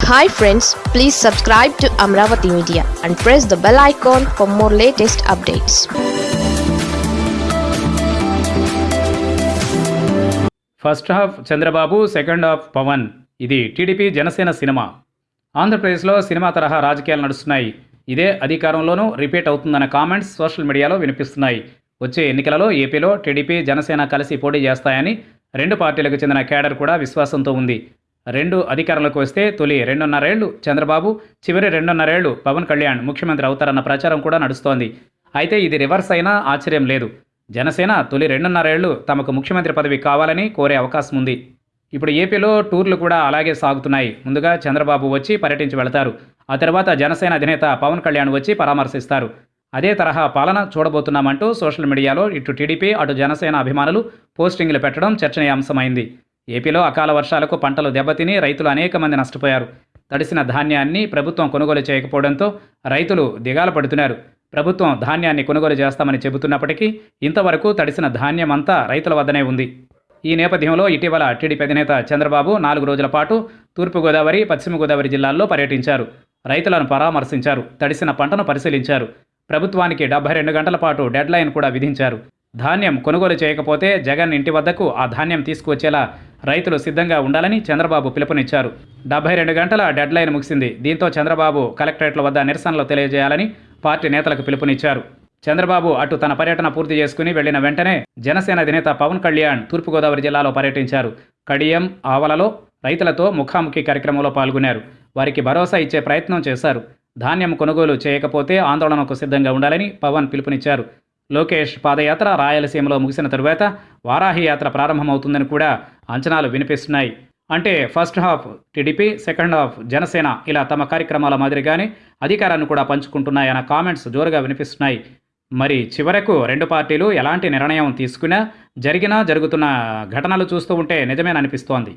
Hi friends please subscribe to Amaravati media and press the bell icon for more latest updates first half Chandrababu second half Pavan ఇది TDP Janasena cinema. ఆంధ్రప్రదేశ్లో cinema తరహా రాజకీయాలు నడుస్తున్నాయి. ఇదే అధికారంలోనూ repeat అవుతుందన్న comments social మీడియాలో వినిపిస్తున్నాయి. వచ్చే ఎన్నికలలో ఏపీలో టీడీపీ జనసేన కలిసి పోటీ చేస్తాయని రెండు పార్టీలకు చెందిన కేడర్ కూడా విశ్వాసంతో ఉంది. రెండు అధికారంలోకి వస్తే తొలి రెండున్నరేళ్ళు చంద్రబాబు చివరి రెండున్నరేళ్ళు పవన్ కళ్యాణ్ ముఖ్యమంత్రి అవుతారన్న ప్రచారం కూడా నడుస్తోంది. అయితే ఇది రివర్స్ అయినా ఆశ్చర్యం లేదు. జనసేన తొలి రెండున్నరేళ్ళు తమకు ముఖ్యమంత్రి పదవి కావాలని కోరే అవకాశం ఉంది. ఇప్పుడు ఏపీలో టూర్లు కూడా అలాగే సాగుతున్నాయి. ముందుగా చంద్రబాబు వచ్చి పర్యటించి వెళతారు. ఆ తర్వాత జనసేన అధినేత పవన్ కళ్యాణ్ వచ్చి పరామర్శిస్తారు. అదే తరహా పాలన చూడబోతున్నామంటూ సోషల్ మీడియాలో ఇటు టీడీపీ అటు జనసేన అభిమానులు పోస్టింగ్లు పెట్టడం చర్చనీయాంశమైంది. ఏపీలో అకాల వర్షాలకు పంటలు దెబ్బతిని రైతులు అనేక మంది నష్టపోయారు. తడిసిన ధాన్యాన్ని ప్రభుత్వం కొనుగోలు చేయకపోవడంతో రైతులు దిగాల పడుతున్నారు. ప్రభుత్వం ధాన్యాన్ని కొనుగోలు చేస్తామని చెబుతున్నప్పటికీ ఇంతవరకు తడిసిన ధాన్యం అంతా రైతుల వద్దనే ఉంది. ఈ నేపథ్యంలో ఇటీవల టీడీపీ అధినేత చంద్రబాబు నాలుగు రోజుల పాటు తూర్పుగోదావరి పశ్చిమ గోదావరి జిల్లాల్లో పర్యటించారు. రైతులను పరామర్శించారు. తడిసిన పంటను పరిశీలించారు. ప్రభుత్వానికి డెబ్బై రెండు గంటల పాటు డెడ్లైన్ కూడా విధించారు. ధాన్యం కొనుగోలు చేయకపోతే జగన్ ఇంటి వద్దకు ఆ ధాన్యం తీసుకువచ్చేలా రైతులు సిద్ధంగా ఉండాలని చంద్రబాబు పిలుపునిచ్చారు. డెబ్బై రెండు గంటల డెడ్ లైన్ ముగిసింది. దీంతో చంద్రబాబు కలెక్టరేట్ల వద్ద నిరసనలు తెలియజేయాలని పార్టీ నేతలకు పిలుపునిచ్చారు. చంద్రబాబు అటు తన పర్యటన పూర్తి చేసుకుని వెళ్ళిన వెంటనే జనసేన అధినేత పవన్ కళ్యాణ్ తూర్పుగోదావరి జిల్లాలో పర్యటించారు. కడియం ఆవలలో రైతులతో ముఖాముఖి కార్యక్రమంలో పాల్గొన్నారు. వారికి భరోసా ఇచ్చే ప్రయత్నం చేశారు. ధాన్యం కొనుగోలు చేయకపోతే ఆందోళనకు సిద్ధంగా ఉండాలని పవన్ పిలుపునిచ్చారు. లోకేష్ పాదయాత్ర రాయలసీమలో ముగిసిన తరువాత వారాహి యాత్ర ప్రారంభమవుతుందని కూడా అంచనాలు వినిపిస్తున్నాయి. అంటే first half TDP second half Janasena ఇలా తమ కార్యక్రమాల మాదిరిగానే అధికారాన్ని కూడా పంచుకుంటున్నాయన్న కామెంట్స్ జోరుగా వినిపిస్తున్నాయి. మరి చివరకు రెండు పార్టీలు ఎలాంటి నిర్ణయం తీసుకున్నా జరిగినా జరుగుతున్న ఘటనలు చూస్తూ ఉంటే నిజమేననిపిస్తోంది.